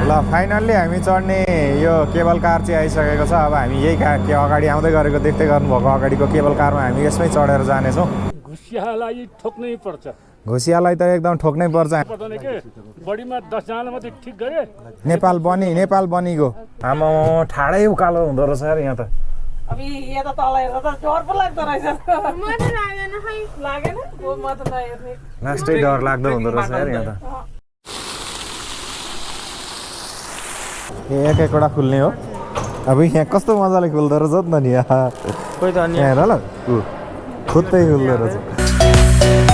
ल फाइनल्ली हामी चढ्ने यो केबल कार चाहिँ आइसकेको छ। अब हामी यही का के अगाडि आउँदै गरेको देख्दै गर्नुभएको अगाडिको केबल कारमा हामी यसमै चढेर जानेछौँ। घुसियालाई ठोक्नै पर्छ। घोसियालाई त एकदम ठोक्नै पर्छ। पर्दैन के? बढीमा दसजनालाई मात्रै ठिक गरे? नेपाल बनी नेपाल बनिगयो आमा ठाडै उकालो हुँदो रहेछ यार यहाँ त। अब यी यता तल हेर्दा त डर पो लाग्दो रहेछ म त लागेन खै लागेन हो म त नहेर्ने लास्टै डर लाग्दो हुँदो रहेछ यार यहाँ त ए एक एकवटा खुल्ने हो अब यहाँ कस्तो मजाले खुल्दो रहेछ नि त नि यहाँ ल खुत्तै खुल्दो रहेछ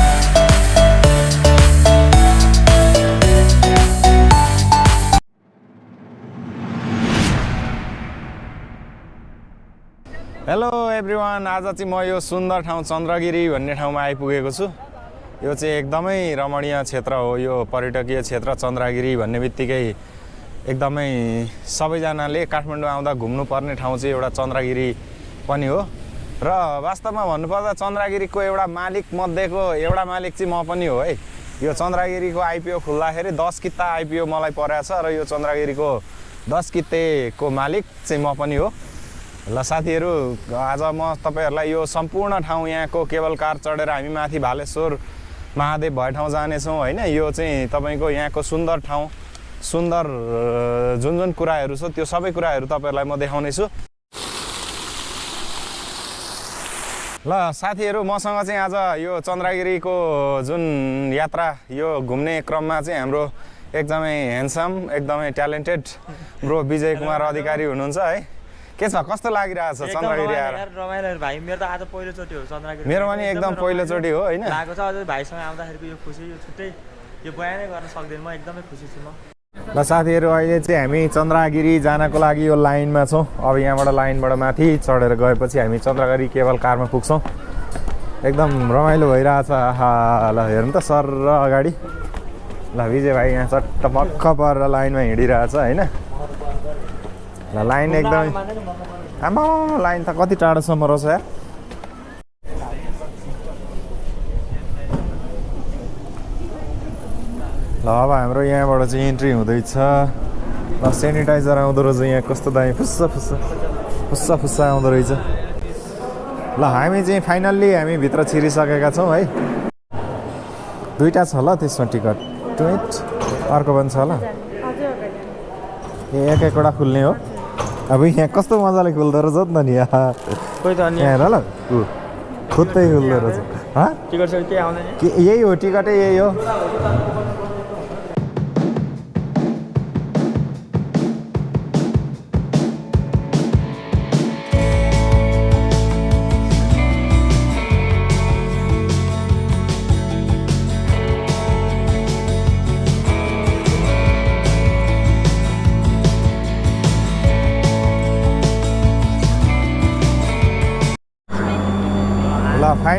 हेलो एभ्रिवान आज चाहिँ म यो सुन्दर ठाउँ चन्द्रगिरी भन्ने ठाउँमा आइपुगेको छु। यो चाहिँ एकदमै रमणीय क्षेत्र हो। यो पर्यटकीय क्षेत्र चन्द्रगिरी भन्ने बित्तिकै एकदमै सबैजनाले काठमाडौँ आउँदा घुम्नुपर्ने ठाउँ चाहिँ एउटा चन्द्रगिरी पनि हो। र वास्तवमा भन्नुपर्दा चन्द्रगिरीको एउटा मालिक मध्येको एउटा मालिक चाहिँ म पनि हो है। यो चन्द्रगिरीको आइपिओ खुल्दाखेरि दस किता आइपिओ मलाई परेको छ र यो चन्द्रगिरीको दस कित्तेको मालिक चाहिँ म पनि हो। ल साथीहरू आज म तपाईँहरूलाई यो सम्पूर्ण ठाउँ यहाँको केबल कार चढेर हामी माथि भालेश्वर महादेव भए ठाउँ जानेछौँ होइन? यो चाहिँ तपाईँको यहाँको सुन्दर ठाउँ सुन्दर जुन जुन कुराहरू छ त्यो सबै कुराहरू तपाईँहरूलाई म देखाउनेछु। ल साथीहरू मसँग चाहिँ आज यो चन्द्रगिरीको जुन यात्रा यो घुम्ने क्रममा चाहिँ हाम्रो एकदमै ह्यान्डसम एकदमै ट्यालेन्टेड ब्रो विजय कुमार अधिकारी हुनुहुन्छ है? के छ कस्तो लागिरहेको छ चन्द्रगिरी आएर? रमाइलो भाइ। मेरो त आज पहिलोचोटि हो चन्द्रगिरी मेरो पनि एकदम पहिलोचोटि हो होइन? लागेको छ अझै भाइसँग आउँदाखेरिको यो खुसी यो छुट्टै यो बयानै गर्न सक्दैन। म एकदमै खुसी छु म। ल साथीहरू अहिले चाहिँ हामी चन्द्रगिरी जानको लागि यो लाइनमा छौँ। अब यहाँबाट लाइनबाट माथि चढेर गएपछि हामी चन्द्रगिरी केबल कारमा पुग्छौँ। एकदम रमाइलो भइरहेछ। आहा ल हेर्नु त सर र अगाडि। ल विजय भाइ यहाँ चट्ट पक्क परेर लाइनमा हिँडिरहेछ होइन? ल लाइन एकदमै आमा लाइन त कति टाढोसम्म रहेछ यार ल अब हाम्रो यहाँबाट चाहिँ इन्ट्री हुँदैछ। ल सेनिटाइजर आउँदो रहेछ यहाँ कस्तो दामी फुस्सा फुस्सा फुस्सा फुस्सा आउँदो रहेछ। ल हामी चाहिँ फाइनल्ली हामी भित्र छिरिसकेका छौँ है। दुइटा छ ल त्यसमा टिकट। ट्वेट अर्को पनि छ ल। ए एक एकवटा खुल्ने हो। अब यहाँ कस्तो मजाले खुल्दो रहेछ नि त नि यहाँ। खोइ त अनि यहाँ हेर ल। ऊ खुत्तै खुल्दो रहेछ। के यही हो टिकटै यही हो।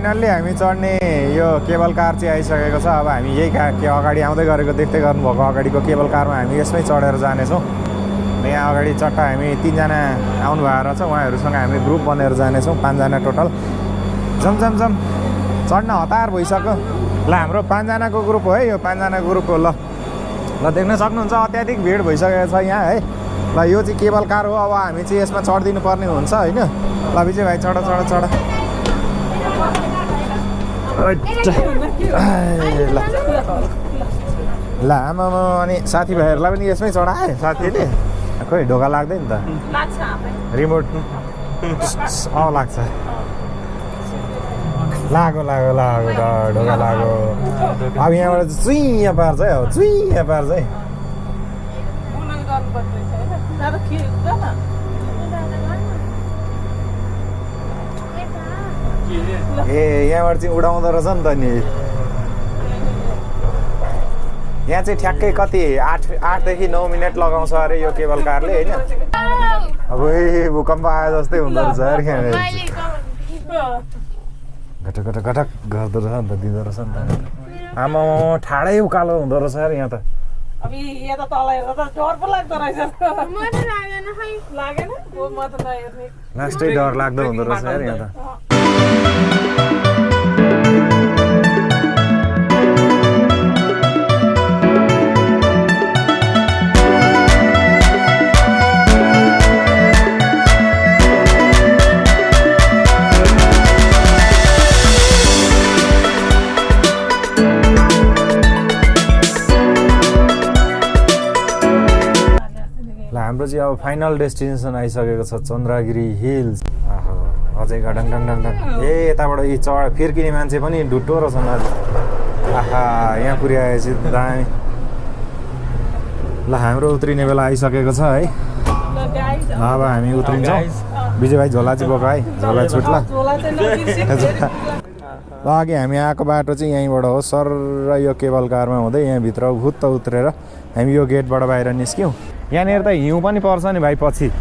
फाइनल्ली हामी चढ्ने यो केबल कार चाहिँ आइसकेको छ। अब हामी यही का अगाडि आउँदै गरेको देख्दै गर्नुभएको अगाडिको केबल कारमा हामी यसमै चढेर जानेछौँ। यहाँ अगाडि चट्ट हामी तिनजना आउनु भएको रहेछ उहाँहरूसँग हामी ग्रुप बनेर जानेछौँ पाँचजना टोटल। जम जम जम चढ्न हतार भइसक्यो। ल हाम्रो पाँचजनाको ग्रुप हो है। यो पाँचजनाको ग्रुप हो। ल ल देख्न सक्नुहुन्छ अत्याधिक भिड भइसकेको छ यहाँ है। ल यो चाहिँ केबल कार हो। अब हामी चाहिँ यसमा चढिदिनु पर्ने हुन्छ होइन? ल विजय भाइ चढ चढ चढ। ल आमामा अनि साथीभाइहरूलाई पनि यसमै चढाएँ साथीले। खोइ ढोका लाग्दैन त। रिमोट अँ लाग्छ। लाग्यो लाग्यो ढ- ढोका लाग्यो अब यहाँबाट चुइँ पार्छ है चुइँ पार्छ है बुलुल गर्नुपर्ने रहेछ होइन दादा के ग न ए यहाँबाट चाहिँ उडाउँदो रहेछ नि त नि यहाँ चाहिँ ठ्याक्कै कति आठ आठदेखि नौ मिनट लगाउँछ अरे यो केबल कारले होइन अब ए भूकम्प आयो जस्तै हुँदो रहेछ अरे यहाँ घटक घटक घटक. गर्दो रहेछ नि त दिँदो रहेछ नि त आमा ठाडै उकालो हुँदो रहेछ अरे यहाँ त लास्टै डर लाग्दो हुँदो रहेछ अरे यहाँ त हाम्रो चाहिँ अब फाइनल डेस्टिनेसन आइसकेको छ चन्द्रगिरी हिल्स। अझै घडङ डङ डङ डङ ए यताबाट यी चढ फिर्किने मान्छे पनि ढुट्टो रहेछन् आज। आहा यहाँ पुर्याएपछि दामी। ल हाम्रो उत्रिने बेला आइसकेको छ है। ल अब हामी उत्रिन्छौँ। विजय भाइ झोला चाहिँ बोक है। झोला छुट्ला। झोला चाहिँ नबिर्सिनु ल अघि हामी आएको बाटो चाहिँ यहीँबाट हो। सर र यो केबल कारमा हुँदै यहाँभित्र भुत्त उत्रेर हामी यो गेटबाट बाहिर निस्क्यौँ। यहाँनिर त हिउँ पनि पर्छ नि भाइ पछि।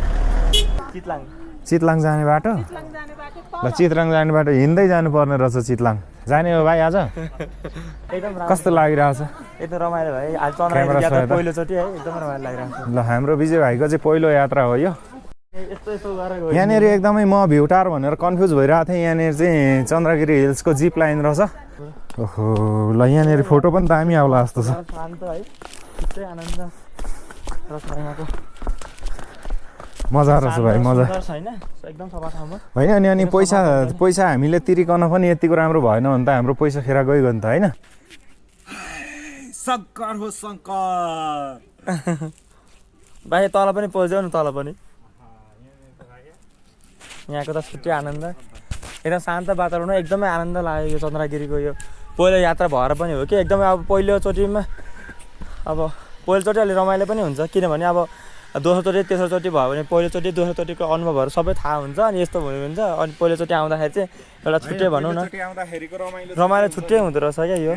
चितलाङ। चितलाङ जाने बाटो चितलाङ जाने बाटो ल चितलाङ जाने बाटो हिँड्दै जानुपर्ने रहेछ चितलाङ। जाने हो भाइ आज? एकदम राम्रो कस्तो लागिरहेछ? एकदम रमाइलो भयो आज क्यामेरा चन्द्रगिरी यात्रा सहायता। पहिलोचोटि है एकदम रमाइलो लागिरहेको छ ल हाम्रो विजय भाइको चाहिँ पहिलो यात्रा हो यो। यहाँनिर एकदमै म भ्यू टावर भनेर कन्फ्युज भइरहेको थिएँ। यहाँनिर चाहिँ चन्द्रगिरी हिल्सको जिप लाइन रहेछ। ओहो ल यहाँनिर फोटो पनि दामी आउला जस्तो छ शान्त है त्यस्तै आनन्द रस यहाँको मजा रहेछ भाइ मजा। होइन? एकदम सफा ठाउँमा। होइन अनि अनि पैसा पैसा हामीले तिरिकन पनि यतिको राम्रो भएन भने त हाम्रो पैसा खेर गइगयो नि त होइन? बाहिर तल पनि पल्झ्यौ न तल पनि। यहाँको त छुट्टै आनन्द। एकदम शान्त वातावरण हो, एकदमै आनन्द लाग्यो यो चन्द्रगिरीको यो पहिलो यात्रा भएर पनि हो कि? एकदमै अब पहिलोचोटिमा अब पहिलोचोटि अलि रमाइलो पनि हुन्छ किनभने अब दोस्रोचोटि तेस्रोचोटि भयो भने पहिलोचोटि दोस्रोचोटिको अनुभवहरू सबै थाहा हुन्छ अनि यस्तो भयो भने चाहिँ अनि पहिलोचोटि आउँदाखेरि चाहिँ एउटा छुट्टै भनौँ न। रमाइलो छुट्टै हुँदो रहेछ क्या यो।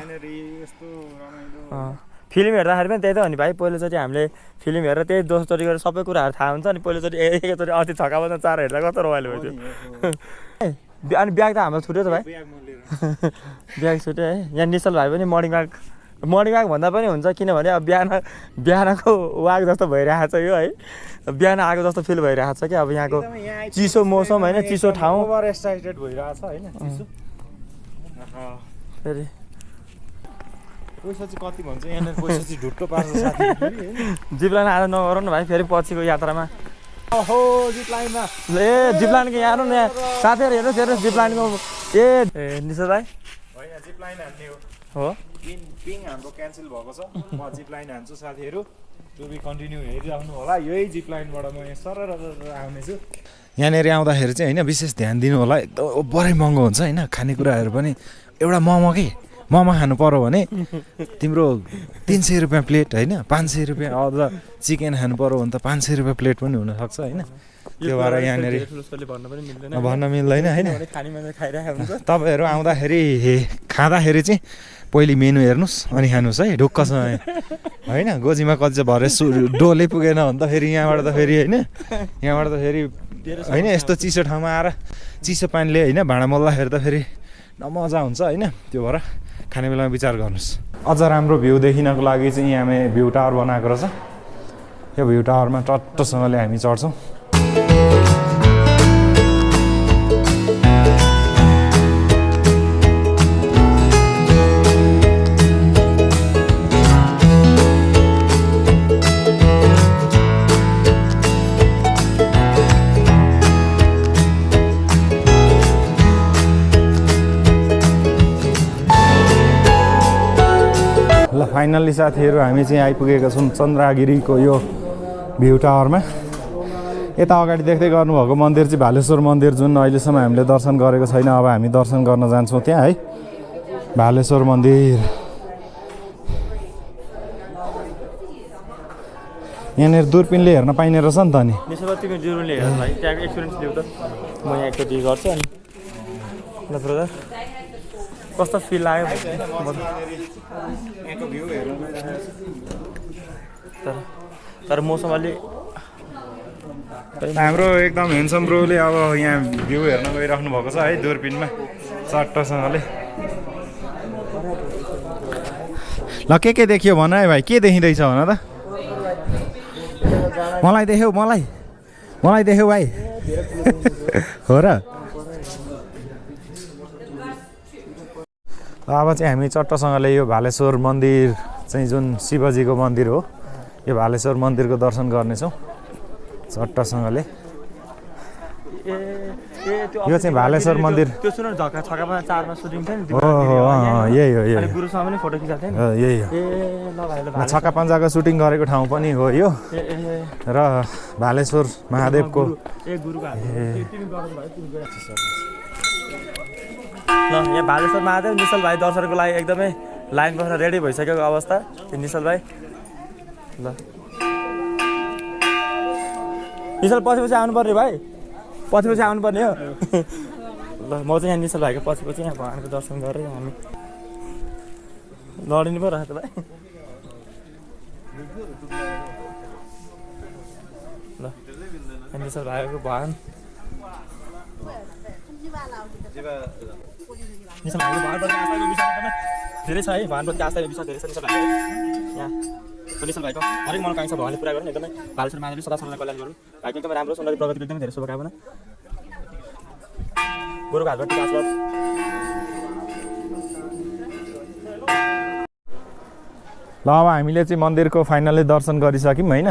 फिल्म हेर्दाखेरि पनि त्यही त हो नि भाइ पहिलोचोटि हामीले फिल्म हेरेर त्यही दोस्रोचोटि गरेर सबै कुराहरू थाहा हुन्छ अनि पहिलोचोटि एकैचोटि अति छक्का चार हेर्दा कस्तो रमाइलो भयो त्यो। अनि ब्याग त हाम्रो छुट्यो त भाइ। ब्याग छुट्यो है। यहाँ निश्चल भाइ पनि मर्निङ वाक मर्निङ वाक भन्दा पनि हुन्छ किनभने अब बिहान बिहानको वाक जस्तो भइरहेको छ यो है। बिहान आएको जस्तो फिल भइरहेको छ कि अब यहाँको चिसो मौसम होइन चिसो ठाउँ। जिप्लान आज नगरौँ न भाइ फेरि पछिको यात्रामा। ए जिप्लानको यहाँ हेर्नु यहाँ साथीहरू हेर्नुहोस् हेर्नुहोस् जिप्लानको। ए ए निशा भाइ हो। पिङ पिङ हाम्रो क्यान्सल भएको छ। म जिप लाइन हान्छु साथीहरू। टु बी कन्टिन्यू हेरिराख्नु होला। यही जिप लाइनबाट म यहाँ सर आउनेछु। यहाँनिर आउँदाखेरि चाहिँ होइन विशेष ध्यान दिनु होला। एकदम बरै महँगो हुन्छ होइन खानेकुराहरू पनि। एउटा मोमो के? मोमो खानु पऱ्यो भने तिम्रो तिन सय रुपियाँ प्लेट होइन पाँच सय रुपियाँ अझ चिकन खानु पऱ्यो भने त पाँच सय रुपियाँ प्लेट पनि हुनसक्छ होइन। त्यो भएर यहाँनिर भन्न मिल्दैन। भन्न मिल्दैन होइन। तपाईँहरू आउँदाखेरि खाँदाखेरि चाहिँ पहिले मेनु हेर्नुहोस् अनि खानुहोस् है ढुक्कसँग होइन गोजीमा कति चाहिँ भरे सु डोलै पुगेन भने त फेरि यहाँबाट त फेरि होइन यहाँबाट त फेरि होइन यस्तो चिसो ठाउँमा आएर चिसो पानीले होइन भाँडा मोल्दाखेरि त फेरि नमजा हुन्छ होइन त्यो भएर खाने बेलामा विचार गर्नुहोस्। अझ राम्रो भ्यू देखिनको लागि चाहिँ यहाँ हामी भ्यू टावर बनाएको रहेछ। यो भ्यू टावरमा टट्टसँगले हामी चढ्छौँ। ल फाइनल्ली साथीहरू हामी चाहिँ आइपुगेका छौँ चन्द्रगिरीको यो भ्यू टावरमा यता अगाडि देख्दै गर्नुभएको मन्दिर चाहिँ भालेश्वर मन्दिर जुन अहिलेसम्म हामीले दर्शन गरेको छैन अब हामी दर्शन गर्न जान्छौँ त्यहाँ है। भालेश्वर मन्दिर। यहाँनिर दुर्पिनले हेर्न पाइने रहेछ नि त नि। एक्सपिरियन्स त। म यहाँ एकचोटि गर्छु अनि। कस्तो फिल लाग्यो? म त- तर तर मौसम अलि हाम्रो एकदम हेन्सम ब्रोले अब यहाँ भ्यू हेर्न गइराख्नु भएको छ है दुर्पिनमा चट्टसँगले। ल के के देखियो भन है भाइ के देखिँदैछ भन त? मलाई देख्यौ मलाई। मलाई देख्यौ भाइ। हो र? अब चाहिँ हामी चट्टसँगले यो भालेश्वर मन्दिर चाहिँ जुन शिवजीको मन्दिर हो यो भालेश्वर मन्दिरको दर्शन गर्नेछौँ चट्टसँगले। यो चाहिँ भालेश्वर मन्दिर। यही हो। यही हो छक्का पन्जाको सुटिङ गरेको ठाउँ पनि हो यो। र भालेश्वर महादेवको ल यहाँ भालेश्वर महादेव निश्चल भाइ दर्शनको लागि एकदमै लाइन बसेर रेडी भइसकेको अवस्था। त्यो निश्चल भाइ ल। निश्चल पछि पछि आउनु पर्ने भाइ। पछि पछि आउनु पर्ने हो। ल म चाहिँ यहाँ निश्चल भाइको पछि पछि यहाँ भगवान्को दर्शन गरेर हामी लडिनु पो रहेछ भाइ। ल यहाँ निश्चल भाइको भगवान्। भाइको भगवान्प्रति आस्थाको विषय एकदमै धेरै छ है भगवान्प्रति आस्थाको विषय धेरै छ निश्चल भाइ यहाँ निश्चल भाइको हरेक मनोकाङ्क्षा भगवान्ले पुरा गर्नु एकदमै बालेश्वर माधवले सदा सदा कल्याण गरौँ भाइको एकदमै राम्रो सुन्दर प्रगतिको एकदमै धेरै शुभकामना। गुरुको हातबाट आशीर्वाद ल अब हामीले चाहिँ मन्दिरको फाइनली दर्शन गरिसक्यौँ होइन?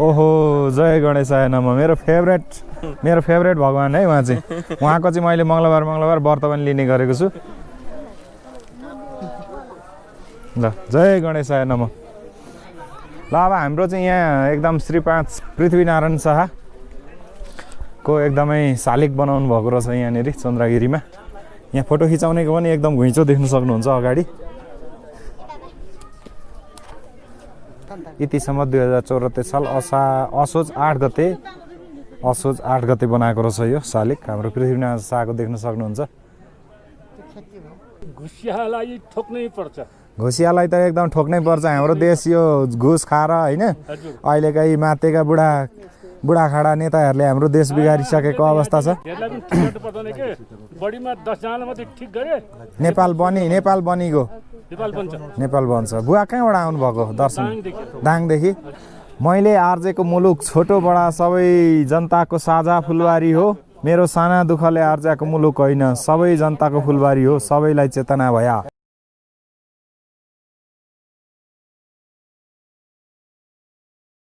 ओहो जय गणेशाय नम। मेरो फेभरेट मेरो फेभरेट भगवान् है उहाँ चाहिँ। उहाँको चाहिँ मैले मङ्गलबार मङ्गलबार व्रत पनि लिने गरेको छु। ल जय गणेशाय नम। ल अब हाम्रो चाहिँ यहाँ एकदम श्री पाँच पृथ्वीनारायण शाहको एकदमै शालिग बनाउनु भएको रहेछ यहाँनिर चन्द्रगिरीमा। यहाँ फोटो खिचाउनेको पनि एकदम घुइँचो देख्न सक्नुहुन्छ अगाडि। यतिसम्म दुई हजार चौरात्तर साल असा असोज आठ गते असोज आठ गते बनाएको रहेछ यो शालिग हाम्रो पृथ्वीनारायण शाहको देख्न सक्नुहुन्छ। घुसियालाई ठोक्नै पर्छ। घोसियालाई त एकदम ठोक्नै पर्छ। हाम्रो देश यो घुस खाएर होइन? अहिलेका यी मातेका बुढा बुढाखाडा नेताहरूले हाम्रो देश बिगारिसकेको अवस्था छ। नेपाल बनी नेपाल बनिगयो नेपाल बन्छ। बुवा कहाँबाट आउनुभएको दर्शन? दाङदेखि। दाङदेखि। मैले आर्जेको मुलुक छोटो बडा सबै जनताको साझा फुलबारी हो। मेरो साना दुःखले आर्जाको मुलुक होइन। सबै जनताको फुलबारी हो। सबैलाई चेतना भया।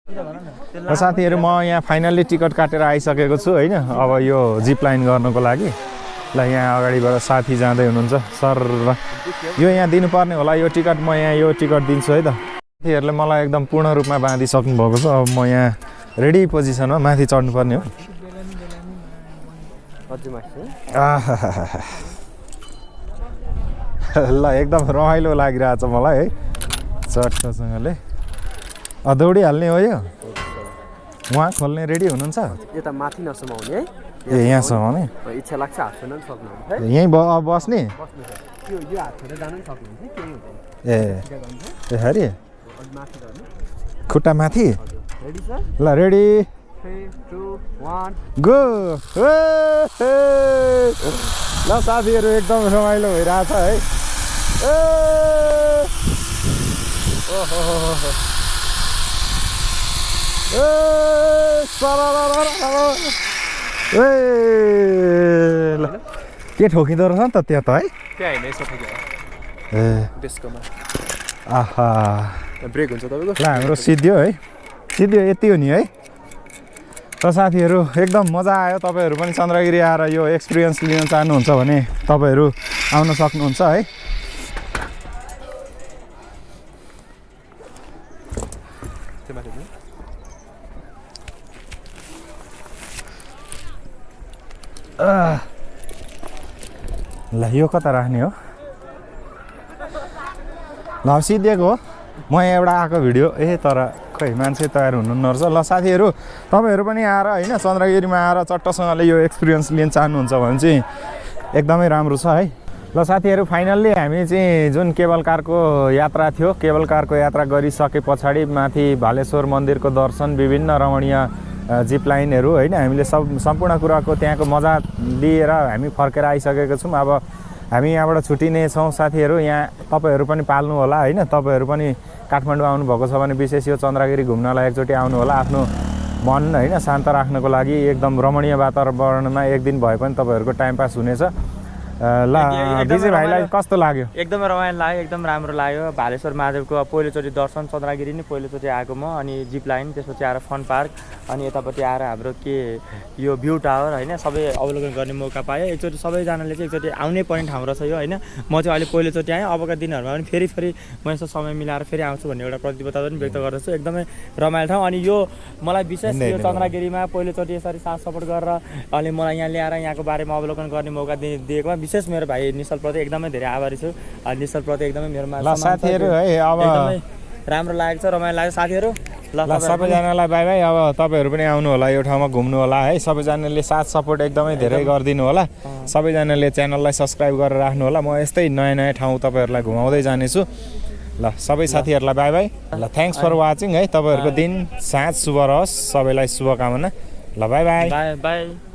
र साथीहरू म यहाँ फाइनल्ली टिकट काटेर आइसकेको छु होइन? अब यो जिप लाइन गर्नको लागि। ल यहाँ अगाडिबाट साथी जाँदै हुनुहुन्छ। सर यो यहाँ दिनुपर्ने होला यो टिकट म यहाँ यो टिकट दिन्छु है त? साथीहरूले मलाई एकदम पूर्ण रूपमा बाँधिसक्नु भएको छ। अब म यहाँ रेडी पोजिसनमा माथि चढ्नुपर्ने हो। ल एकदम रमाइलो लागिरहेछ मलाई है? चट्टसँगले। अँ, दौडिहाल्ने हो यो। उहाँ खोल्ने रेडी हुनुहुन्छ? यता माथि नसमाउने है। ए यहाँसम्म नि इच्छा लाग्छ हात छोड्न पनि सक्नुहुन्छ है। यहीँ बस्ने? ए ए हरि अलिक माथि गर्नु। खुट्टा माथि? रेडी सर ल रेडी गो ल साथीहरू एकदम रमाइलो भइरहेछ है। ए! ओहोहोहो। ए! सरररररर। ए! ल के ठोकिँदो रहेछ नि त त्यहाँ त है आहा ल हाम्रो सिद्धियो है सिद्धियो यति हो नि है र साथीहरू एकदम मजा आयो तपाईँहरू पनि चन्द्रगिरी आएर यो एक्सपिरियन्स लिन चाहनुहुन्छ भने तपाईँहरू आउन सक्नुहुन्छ है त्यो पनि। आह। ल यो कता राख्ने हो? ल सिद्धिएको हो। म एउटा आएको भिडियो। ए तर खै मान्छे तयार हुनु नर्छ। ल साथीहरू तपाईँहरू पनि आएर होइन चन्द्रगिरीमा आएर चट्टसँगले यो एक्सपिरियन्स लिन चाहनुहुन्छ भने चाहिँ एकदमै राम्रो छ है। ल साथीहरू फाइनल्ली हामी चाहिँ जुन केबल कारको यात्रा थियो केबल कारको यात्रा गरिसके पछाडि माथि भालेश्वर मन्दिरको दर्शन विभिन्न रमणीय जिप लाइनहरू होइन? हामीले सब सम्पूर्ण कुराको त्यहाँको मजा लिएर हामी फर्केर आइसकेको छौँ। अब हामी यहाँबाट छुट्टिने छौँ साथीहरू यहाँ तपाईँहरू पनि पाल्नु होला होइन? तपाईँहरू पनि काठमाडौँ आउनुभएको छ भने विशेष यो चन्द्रगिरी घुम्नलाई एकचोटि आउनु होला। आफ्नो मन होइन? शान्त राख्नको लागि एकदम रमणीय वातावरणमा एक दिन भए पनि तपाईँहरूको टाइम पास हुनेछ। ल विजय भाइलाई। कस्तो लाग्यो? एकदमै रमाइलो लाग्यो एकदम राम्रो लाग्यो। भालेश्वर महादेवको पहिलोचोटि दर्शन चन्द्रगिरी नै पहिलोचोटि आएको म अनि जिप लाइन त्यसपछि आएर फन पार्क अनि यतापट्टि आएर हाम्रो के यो भ्यू टावर होइन? सबै अवलोकन गर्ने मौका पाएँ एकचोटि सबैजनाले चाहिँ एकचोटि आउनै पर्ने ठाउँ रहेछ यो होइन? म चाहिँ अहिले पहिलोचोटि आएँ अबका दिनहरूमा पनि फेरि फेरि म यसो समय मिलाएर फेरि आउँछु भन्ने एउटा प्रतिबद्धता पनि व्यक्त गर्दछु। एकदमै रमाइलो ठाउँ। अनि यो मलाई विशेष यो चन्द्रगिरीमा पहिलोचोटि यसरी साथ सपोर्ट गरेर अनि मलाई यहाँ ल्याएर यहाँको बारेमा अवलोकन गर्ने मौका दिएकोमा विशेष मेरो भाइ निश्चलप्रति एकदमै धेरै आभारी छु। अनि निश्चलप्रति एकदमै मेरोमा। साथीहरू है अब राम्रो लागेको छ रमाइलो लाग्यो। साथीहरू ल सबैजनालाई बाई बाई। अब तपाईँहरू पनि आउनु होला यो ठाउँमा घुम्नु होला है। सबैजनाले साथ सपोर्ट एकदमै धेरै गरिदिनु होला। सबैजनाले च्यानललाई सब्सक्राइब गरेर राख्नु होला। म यस्तै नयाँ नयाँ ठाउँ तपाईँहरूलाई घुमाउँदै जानेछु। ल सबै साथीहरूलाई बाई बाई। ल थ्याङ्क्स फर वाचिङ है। तपाईँहरूको दिन साँझ शुभ रहोस्। सबैलाई शुभकामना। ल बाई बाई। By by.